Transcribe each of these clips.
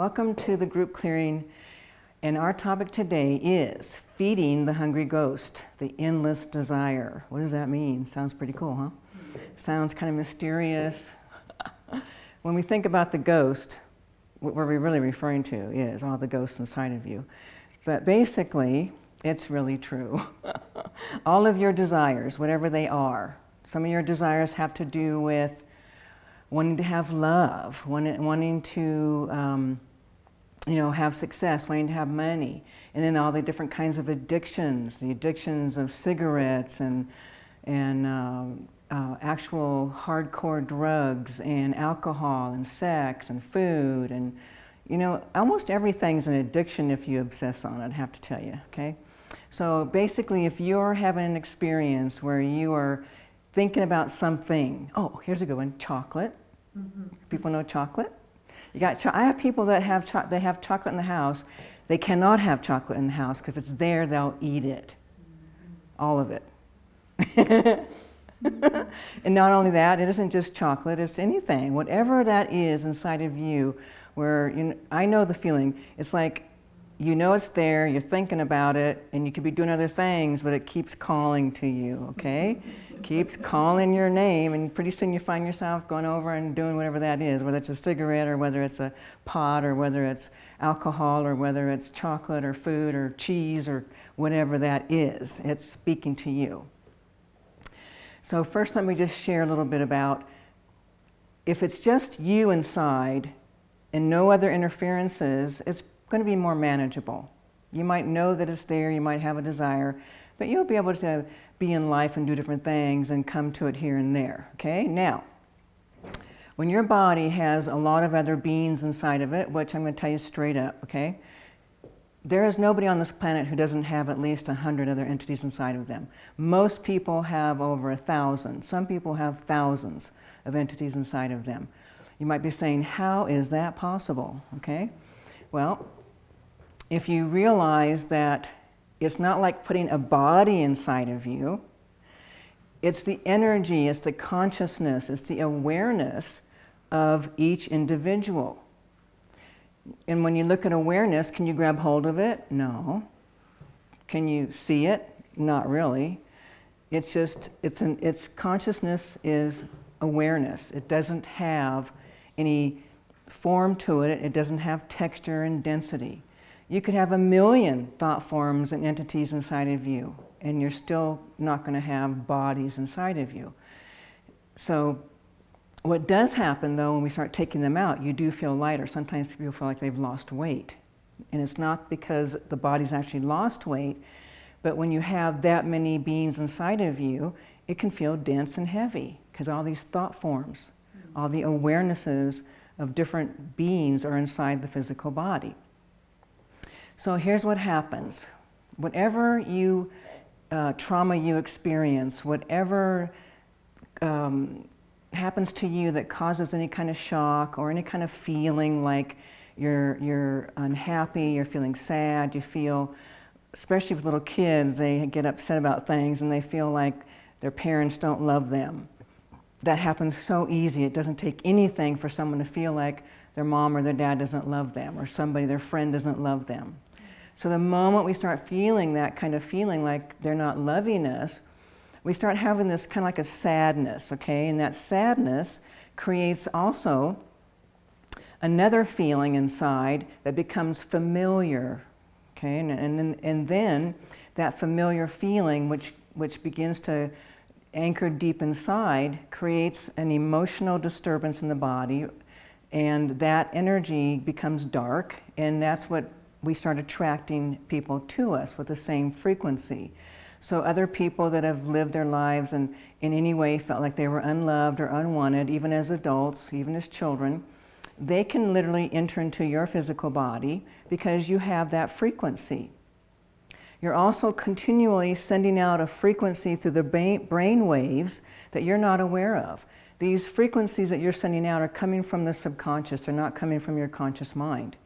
Welcome to the group clearing and our topic today is feeding the hungry ghost, the endless desire. What does that mean? Sounds pretty cool, huh? Sounds kind of mysterious. when we think about the ghost, what we're really referring to is all the ghosts inside of you. But basically, it's really true. all of your desires, whatever they are, some of your desires have to do with wanting to have love, wanting to um, you know, have success, wanting to have money, and then all the different kinds of addictions, the addictions of cigarettes and, and uh, uh, actual hardcore drugs and alcohol and sex and food and, you know, almost everything's an addiction if you obsess on it, I have to tell you, okay? So basically, if you're having an experience where you are thinking about something, oh, here's a good one, chocolate. Mm -hmm. People know chocolate? You got, I have people that have, they have chocolate in the house. They cannot have chocolate in the house because if it's there, they'll eat it. All of it. and not only that, it isn't just chocolate, it's anything. Whatever that is inside of you, where you know, I know the feeling. It's like you know it's there, you're thinking about it, and you could be doing other things, but it keeps calling to you, okay? Keeps calling your name and pretty soon you find yourself going over and doing whatever that is, whether it's a cigarette or whether it's a pot or whether it's alcohol or whether it's chocolate or food or cheese or whatever that is. It's speaking to you. So first let me just share a little bit about if it's just you inside and no other interferences, it's going to be more manageable. You might know that it's there, you might have a desire, but you'll be able to be in life and do different things and come to it here and there, okay? Now, when your body has a lot of other beings inside of it, which I'm going to tell you straight up, okay? There is nobody on this planet who doesn't have at least a hundred other entities inside of them. Most people have over a thousand. Some people have thousands of entities inside of them. You might be saying, how is that possible? Okay, well, if you realize that it's not like putting a body inside of you. It's the energy, it's the consciousness, it's the awareness of each individual. And when you look at awareness, can you grab hold of it? No. Can you see it? Not really. It's just, it's, an, it's consciousness is awareness. It doesn't have any form to it. It doesn't have texture and density. You could have a million thought forms and entities inside of you, and you're still not going to have bodies inside of you. So what does happen, though, when we start taking them out, you do feel lighter. Sometimes people feel like they've lost weight. And it's not because the body's actually lost weight, but when you have that many beings inside of you, it can feel dense and heavy because all these thought forms, all the awarenesses of different beings are inside the physical body. So here's what happens. Whatever you, uh, trauma you experience, whatever um, happens to you that causes any kind of shock or any kind of feeling like you're, you're unhappy, you're feeling sad, you feel, especially with little kids, they get upset about things and they feel like their parents don't love them. That happens so easy. It doesn't take anything for someone to feel like their mom or their dad doesn't love them or somebody, their friend doesn't love them. So the moment we start feeling that kind of feeling like they're not loving us, we start having this kind of like a sadness, okay? And that sadness creates also another feeling inside that becomes familiar, okay? And, and, and then that familiar feeling, which, which begins to anchor deep inside, creates an emotional disturbance in the body, and that energy becomes dark, and that's what we start attracting people to us with the same frequency. So other people that have lived their lives and in any way felt like they were unloved or unwanted, even as adults, even as children, they can literally enter into your physical body because you have that frequency. You're also continually sending out a frequency through the brain waves that you're not aware of. These frequencies that you're sending out are coming from the subconscious, they're not coming from your conscious mind.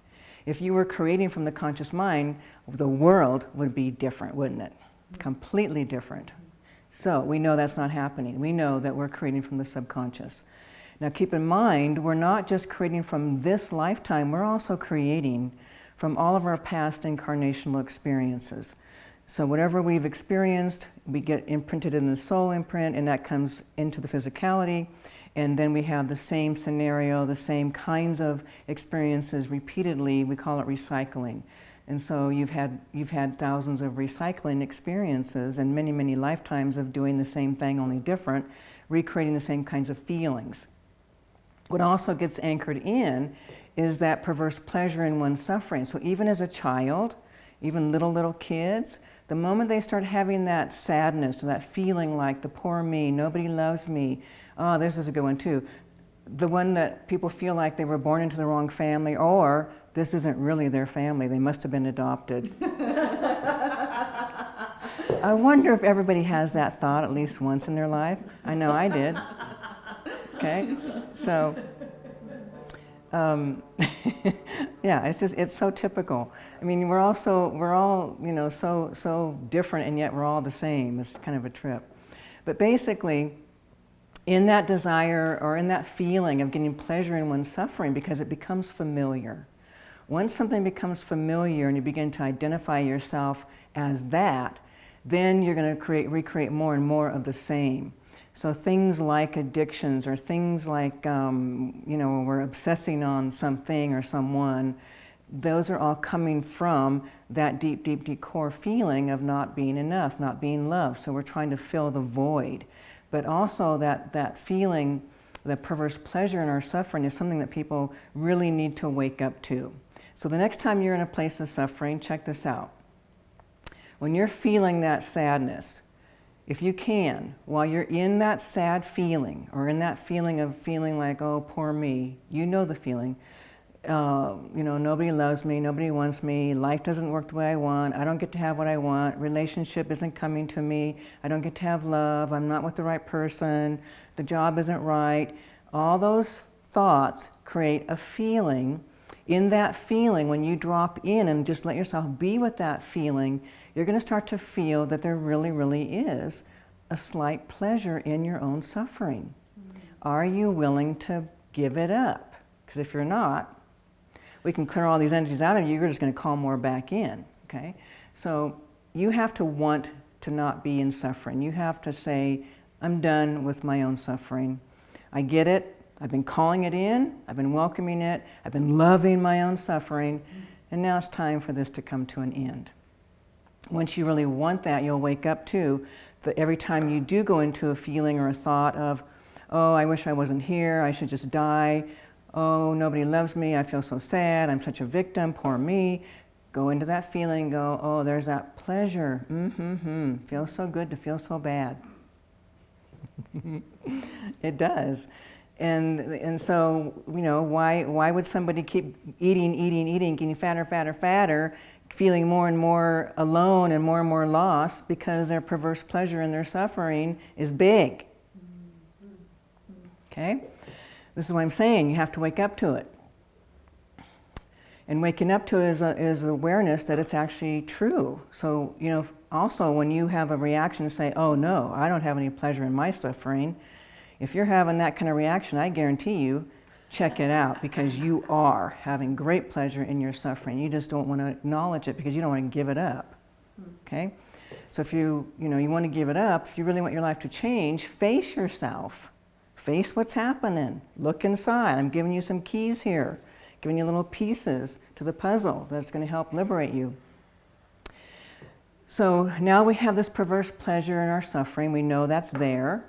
If you were creating from the conscious mind, the world would be different, wouldn't it? Completely different. So we know that's not happening. We know that we're creating from the subconscious. Now keep in mind, we're not just creating from this lifetime, we're also creating from all of our past incarnational experiences. So whatever we've experienced, we get imprinted in the soul imprint and that comes into the physicality. And then we have the same scenario, the same kinds of experiences repeatedly. We call it recycling. And so you've had, you've had thousands of recycling experiences and many, many lifetimes of doing the same thing, only different, recreating the same kinds of feelings. What also gets anchored in is that perverse pleasure in one's suffering. So even as a child, even little, little kids, the moment they start having that sadness or that feeling like the poor me, nobody loves me, oh, this is a good one too. The one that people feel like they were born into the wrong family or this isn't really their family, they must have been adopted. I wonder if everybody has that thought at least once in their life. I know I did. Okay, so um, yeah, it's just it's so typical. I mean, we're all so we're all you know so so different, and yet we're all the same. It's kind of a trip. But basically, in that desire or in that feeling of getting pleasure in one's suffering, because it becomes familiar. Once something becomes familiar and you begin to identify yourself as that, then you're going to create recreate more and more of the same. So things like addictions or things like, um, you know, we're obsessing on something or someone, those are all coming from that deep, deep, deep core feeling of not being enough, not being loved. So we're trying to fill the void. But also that, that feeling, the perverse pleasure in our suffering is something that people really need to wake up to. So the next time you're in a place of suffering, check this out. When you're feeling that sadness, if you can, while you're in that sad feeling or in that feeling of feeling like, oh, poor me, you know the feeling, uh, you know, nobody loves me, nobody wants me, life doesn't work the way I want, I don't get to have what I want, relationship isn't coming to me, I don't get to have love, I'm not with the right person, the job isn't right. All those thoughts create a feeling. In that feeling, when you drop in and just let yourself be with that feeling, you're going to start to feel that there really, really is a slight pleasure in your own suffering. Mm-hmm. Are you willing to give it up? Because if you're not, we can clear all these energies out of you, you're just going to call more back in. Okay? So you have to want to not be in suffering. You have to say, I'm done with my own suffering. I get it. I've been calling it in. I've been welcoming it. I've been loving my own suffering. And now it's time for this to come to an end once you really want that, you'll wake up to that every time you do go into a feeling or a thought of, oh, I wish I wasn't here, I should just die, oh, nobody loves me, I feel so sad, I'm such a victim, poor me. Go into that feeling, go, oh, there's that pleasure. mm-hmm-hmm, feels so good to feel so bad. it does. And, and so, you know, why, why would somebody keep eating, eating, eating, getting fatter, fatter, fatter, feeling more and more alone and more and more lost because their perverse pleasure and their suffering is big. Mm-hmm. Okay? This is what I'm saying. You have to wake up to it. And waking up to it is, a, is awareness that it's actually true. So, you know, also when you have a reaction, to say, oh no, I don't have any pleasure in my suffering. If you're having that kind of reaction, I guarantee you check it out because you are having great pleasure in your suffering. You just don't want to acknowledge it because you don't want to give it up. Okay? So if you, you know, you want to give it up, if you really want your life to change, face yourself. Face what's happening. Look inside. I'm giving you some keys here, giving you little pieces to the puzzle that's going to help liberate you. So now we have this perverse pleasure in our suffering. We know that's there.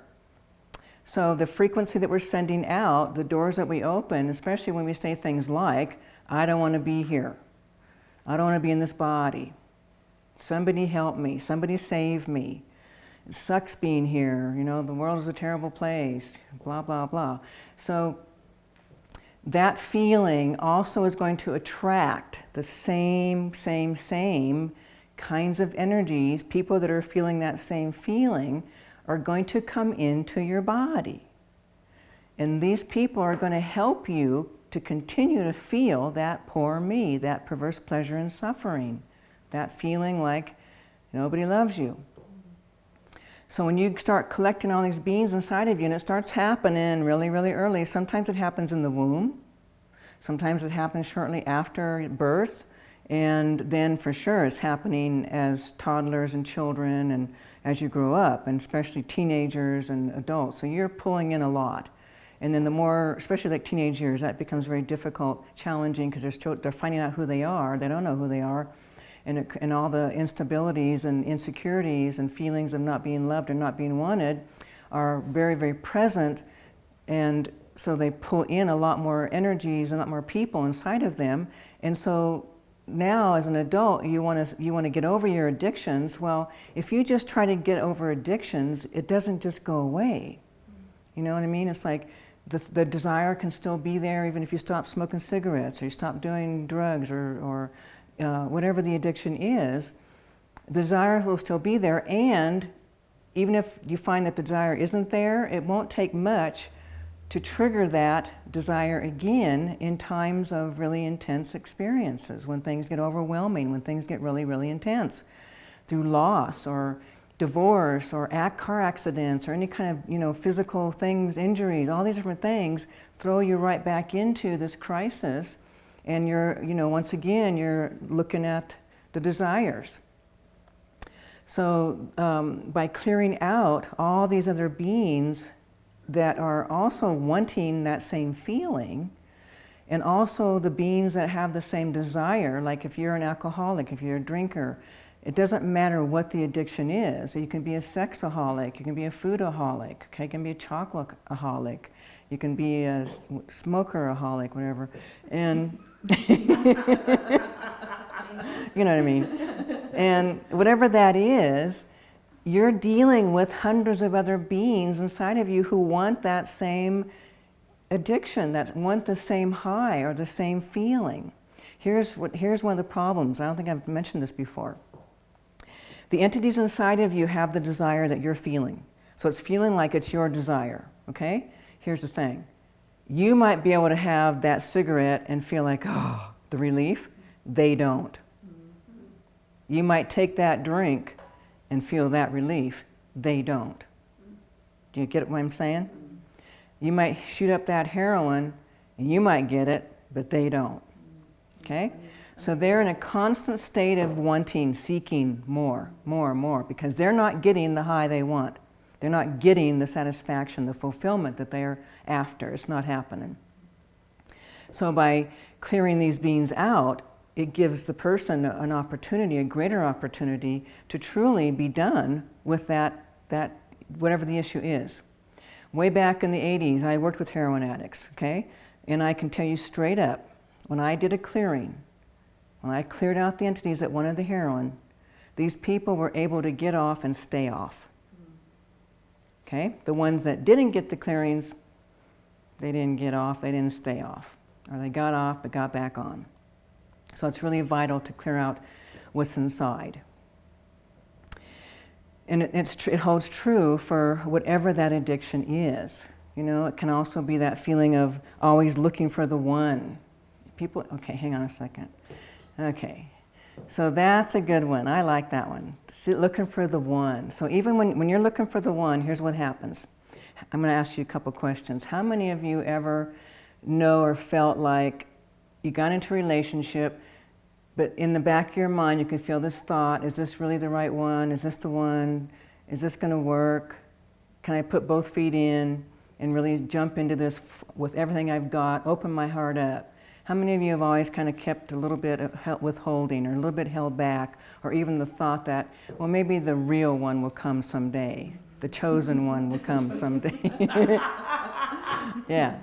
So the frequency that we're sending out, the doors that we open, especially when we say things like, I don't want to be here. I don't want to be in this body. Somebody help me. Somebody save me. It sucks being here. You know, the world is a terrible place. Blah, blah, blah. So that feeling also is going to attract the same, same, same kinds of energies, people that are feeling that same feeling are going to come into your body. And these people are going to help you to continue to feel that poor me, that perverse pleasure and suffering, that feeling like nobody loves you. So when you start collecting all these beans inside of you and it starts happening really, really early, sometimes it happens in the womb, sometimes it happens shortly after birth, and then for sure it's happening as toddlers and children and as you grow up, and especially teenagers and adults. So you're pulling in a lot. And then the more, especially like teenage years, that becomes very difficult, challenging, because they're, they're finding out who they are. They don't know who they are. And, it, and all the instabilities and insecurities and feelings of not being loved or not being wanted are very, very present. And so they pull in a lot more energies and a lot more people inside of them. And so now as an adult you want to you want to get over your addictions well if you just try to get over addictions it doesn't just go away you know what i mean it's like the, the desire can still be there even if you stop smoking cigarettes or you stop doing drugs or, or uh, whatever the addiction is desire will still be there. And even if you find that the desire isn't there it won't take much to trigger that desire again in times of really intense experiences, when things get overwhelming, when things get really, really intense, through loss or divorce or car accidents or any kind of you know physical things, injuries, all these different things throw you right back into this crisis and you're, you know, once again, you're looking at the desires. So um, by clearing out all these other beings that are also wanting that same feeling and also the beings that have the same desire, like if you're an alcoholic, if you're a drinker, it doesn't matter what the addiction is. You can be a sexaholic, you can be a foodaholic, okay? you can be a chocolateaholic, you can be a smokeraholic, whatever. And you know what I mean? And whatever that is, you're dealing with hundreds of other beings inside of you who want that same addiction, that want the same high or the same feeling. Here's, what, here's one of the problems. I don't think I've mentioned this before. The entities inside of you have the desire that you're feeling. So it's feeling like it's your desire, okay? Here's the thing. You might be able to have that cigarette and feel like, oh, the relief. They don't. You might take that drink and feel that relief. They don't. Do you get what I'm saying? You might shoot up that heroin and you might get it, but they don't. Okay? So they're in a constant state of wanting, seeking more, more, more, because they're not getting the high they want. They're not getting the satisfaction, the fulfillment that they're after. It's not happening. So by clearing these beings out, it gives the person an opportunity, a greater opportunity to truly be done with that, that whatever the issue is. Way back in the 80s, I worked with heroin addicts, okay? And I can tell you straight up, when I did a clearing, when I cleared out the entities that wanted the heroin, these people were able to get off and stay off. Okay? The ones that didn't get the clearings, they didn't get off, they didn't stay off. Or they got off but got back on. So it's really vital to clear out what's inside. And it, it holds true for whatever that addiction is. You know, it can also be that feeling of always looking for the one. People, okay, hang on a second. Okay, so that's a good one. I like that one. Looking for the one. So even when, when you're looking for the one, here's what happens. I'm going to ask you a couple questions. How many of you ever know or felt like you got into a relationship, but in the back of your mind, you can feel this thought, is this really the right one? Is this the one? Is this gonna work? Can I put both feet in and really jump into this with everything I've got, open my heart up? How many of you have always kind of kept a little bit of withholding or a little bit held back, or even the thought that, well, maybe the real one will come someday. The chosen one will come someday. yeah.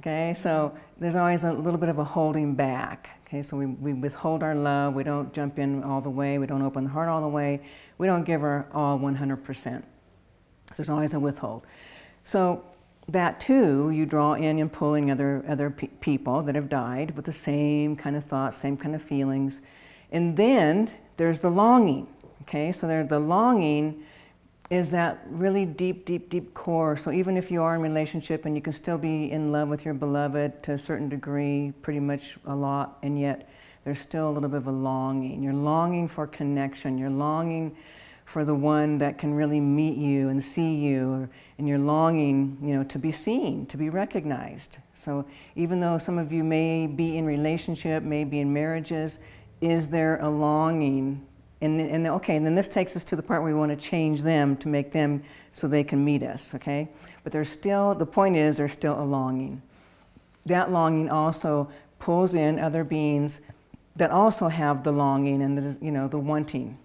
Okay, so there's always a little bit of a holding back. Okay, so we, we withhold our love, we don't jump in all the way, we don't open the heart all the way, we don't give our all 100%. So there's always a withhold. So that too, you draw in and pull in other, other pe people that have died with the same kind of thoughts, same kind of feelings. And then there's the longing. Okay, so there, the longing is that really deep, deep, deep core. So even if you are in relationship and you can still be in love with your beloved to a certain degree, pretty much a lot, and yet there's still a little bit of a longing. You're longing for connection. You're longing for the one that can really meet you and see you and you're longing, you know, to be seen, to be recognized. So even though some of you may be in relationship, may be in marriages, is there a longing? And, and okay, and then this takes us to the part where we want to change them to make them so they can meet us, okay? But there's still, the point is there's still a longing. That longing also pulls in other beings that also have the longing and the, you know, the wanting.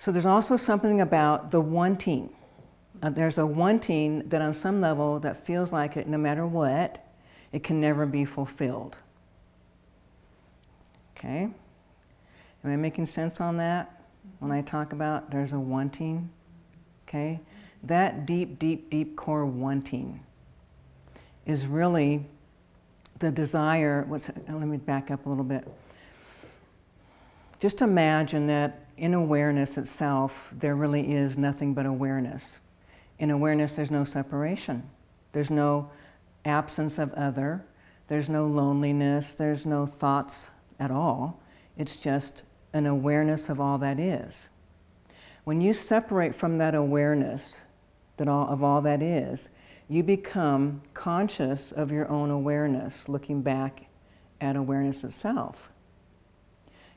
So there's also something about the wanting. Uh, there's a wanting that on some level that feels like it no matter what, it can never be fulfilled. Okay? Am I making sense on that? When I talk about there's a wanting, okay? That deep, deep, deep core wanting is really the desire. What's, let me back up a little bit. Just imagine that in awareness itself, there really is nothing but awareness. In awareness, there's no separation. There's no absence of other. There's no loneliness. There's no thoughts at all. It's just an awareness of all that is. When you separate from that awareness that all, of all that is, you become conscious of your own awareness, looking back at awareness itself.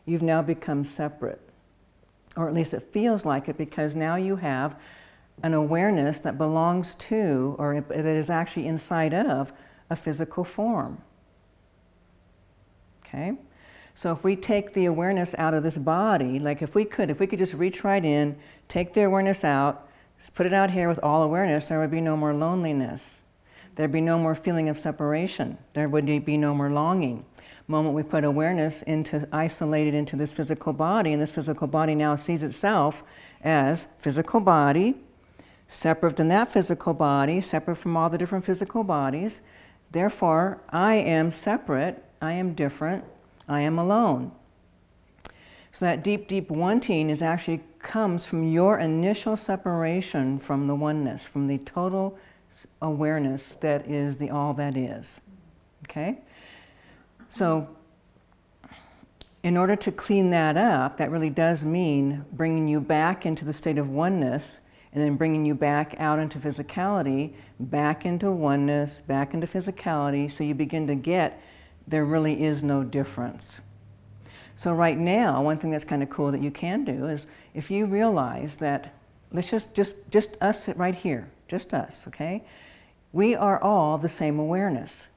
You've now become separate or at least it feels like it because now you have an awareness that belongs to, or that is actually inside of, a physical form. Okay? So if we take the awareness out of this body, like if we could, if we could just reach right in, take the awareness out, put it out here with all awareness, there would be no more loneliness. There'd be no more feeling of separation. There would be no more longing moment we put awareness into isolated into this physical body, and this physical body now sees itself as physical body, separate than that physical body, separate from all the different physical bodies. Therefore, I am separate, I am different, I am alone. So that deep, deep wanting is actually comes from your initial separation from the oneness, from the total awareness that is the all that is. Okay? So in order to clean that up, that really does mean bringing you back into the state of oneness and then bringing you back out into physicality, back into oneness, back into physicality, so you begin to get there really is no difference. So right now, one thing that's kind of cool that you can do is if you realize that, let's just, just, just us right here, just us, okay? We are all the same awareness.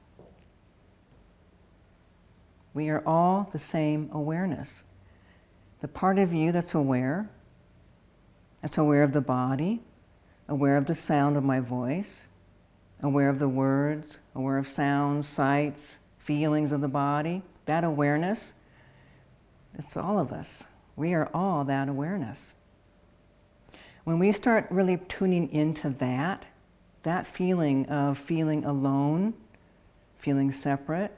We are all the same awareness. The part of you that's aware, that's aware of the body, aware of the sound of my voice, aware of the words, aware of sounds, sights, feelings of the body, that awareness, it's all of us. We are all that awareness. When we start really tuning into that, that feeling of feeling alone, feeling separate,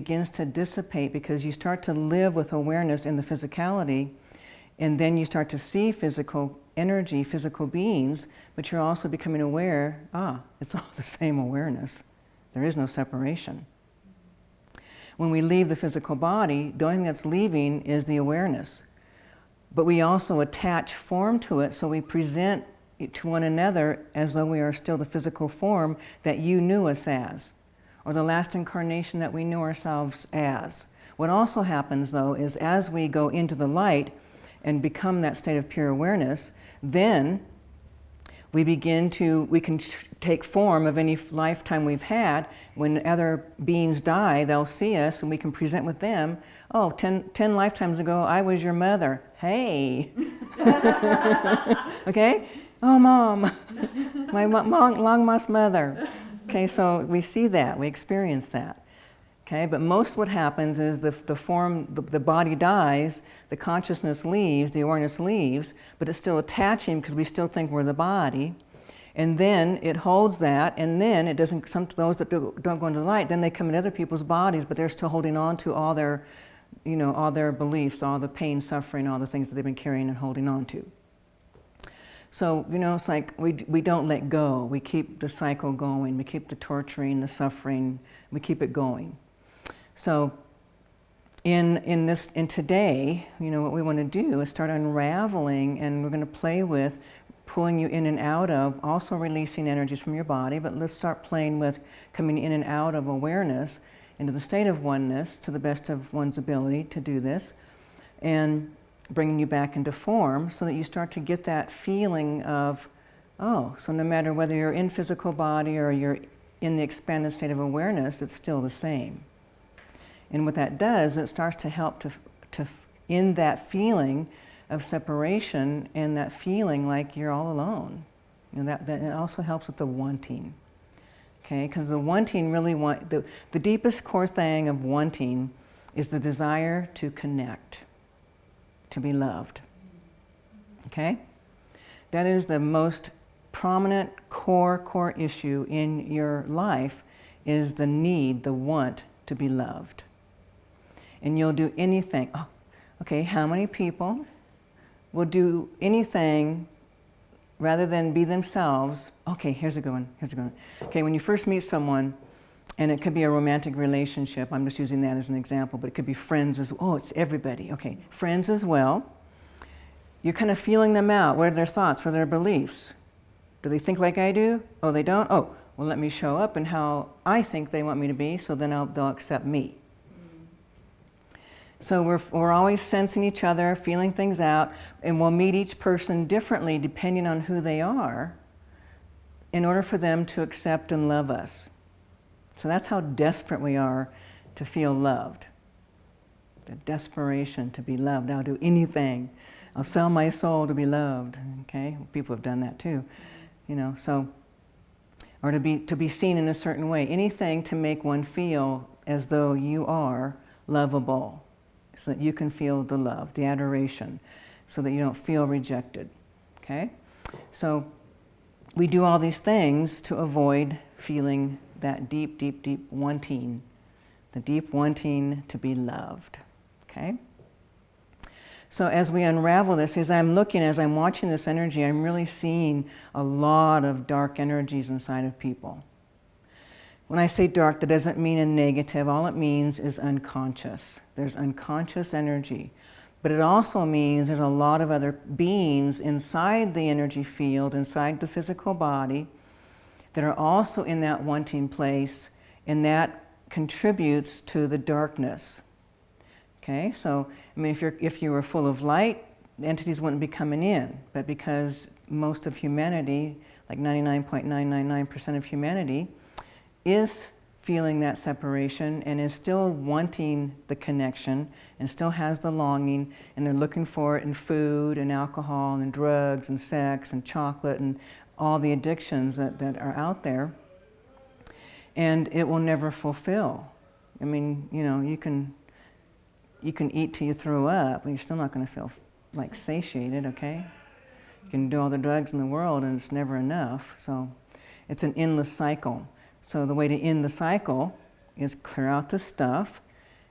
begins to dissipate because you start to live with awareness in the physicality and then you start to see physical energy, physical beings, but you're also becoming aware, ah, it's all the same awareness. There is no separation. When we leave the physical body, the only thing that's leaving is the awareness. But we also attach form to it, so we present to one another as though we are still the physical form that you knew us as or the last incarnation that we knew ourselves as. What also happens, though, is as we go into the light and become that state of pure awareness, then we begin to, we can take form of any lifetime we've had. When other beings die, they'll see us and we can present with them, oh, ten, ten lifetimes ago, I was your mother. Hey. okay? Oh, mom, my long, lost mother. Okay, so we see that, we experience that. Okay, but most what happens is the, the form, the, the body dies, the consciousness leaves, the awareness leaves, but it's still attaching because we still think we're the body. And then it holds that, and then it doesn't, some those that do, don't go into the light, then they come in other people's bodies, but they're still holding on to all their, you know, all their beliefs, all the pain, suffering, all the things that they've been carrying and holding on to. So, you know, it's like we, we don't let go. We keep the cycle going. We keep the torturing, the suffering, we keep it going. So in, in this, in today, you know, what we want to do is start unraveling and we're going to play with pulling you in and out of, also releasing energies from your body, but let's start playing with coming in and out of awareness into the state of oneness to the best of one's ability to do this and bringing you back into form so that you start to get that feeling of, oh, so no matter whether you're in physical body or you're in the expanded state of awareness, it's still the same. And what that does, it starts to help to, to in that feeling of separation and that feeling like you're all alone. You know, that, that it also helps with the wanting. Okay, because the wanting really want, the, the deepest core thing of wanting is the desire to connect, to be loved. Okay? That is the most prominent core, core issue in your life is the need, the want to be loved. And you'll do anything. Oh, okay, how many people will do anything rather than be themselves. Okay, here's a good one. Here's a good one. Okay, when you first meet someone, and it could be a romantic relationship. I'm just using that as an example, but it could be friends as well. Oh, it's everybody. Okay, friends as well. You're kind of feeling them out. What are their thoughts? What are their beliefs? Do they think like I do? Oh, they don't? Oh, well, let me show up and how I think they want me to be, so then I'll, they'll accept me. So we're, we're always sensing each other, feeling things out, and we'll meet each person differently depending on who they are in order for them to accept and love us. So that's how desperate we are to feel loved. The desperation to be loved. I'll do anything. I'll sell my soul to be loved. Okay? People have done that too. You know, so or to be to be seen in a certain way. Anything to make one feel as though you are lovable so that you can feel the love, the adoration, so that you don't feel rejected. Okay? So we do all these things to avoid feeling that deep, deep, deep wanting, the deep wanting to be loved. Okay? So as we unravel this, as I'm looking, as I'm watching this energy, I'm really seeing a lot of dark energies inside of people. When I say dark, that doesn't mean a negative. All it means is unconscious. There's unconscious energy. But it also means there's a lot of other beings inside the energy field, inside the physical body, that are also in that wanting place, and that contributes to the darkness. Okay, so I mean, if, you're, if you were full of light, entities wouldn't be coming in. But because most of humanity, like 99.999% of humanity, is feeling that separation and is still wanting the connection and still has the longing and they're looking for it in food and alcohol and drugs and sex and chocolate and all the addictions that, that are out there and it will never fulfill. I mean, you know, you can, you can eat till you throw up, but you're still not going to feel like satiated, okay? You can do all the drugs in the world and it's never enough. So it's an endless cycle. So the way to end the cycle is clear out the stuff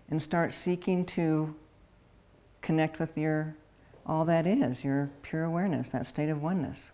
and start seeking to connect with your all that is, your pure awareness, that state of oneness.